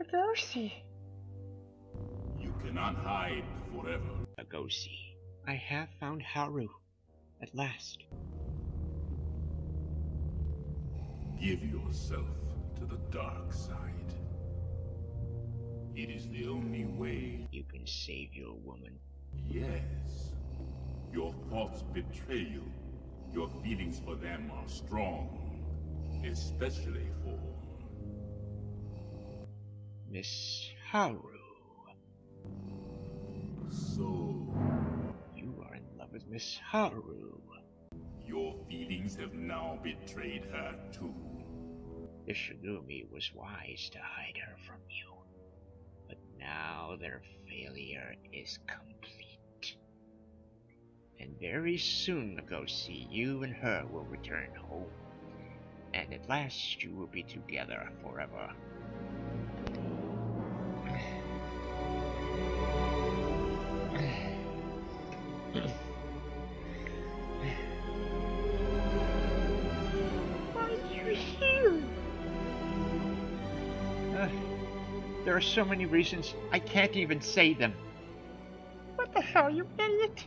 Agosi. You cannot hide forever. Agosi, I have found Haru. At last. Give yourself to the dark side. It is the only way. You can save your woman. Yes. Your thoughts betray you. Your feelings for them are strong. Especially for... Miss Haru. So... You are in love with Miss Haru. Your feelings have now betrayed her too. The Shigumi was wise to hide her from you. But now their failure is complete. And very soon, Agosi, you and her will return home. And at last you will be together forever. There are so many reasons I can't even say them. What the hell, you idiot?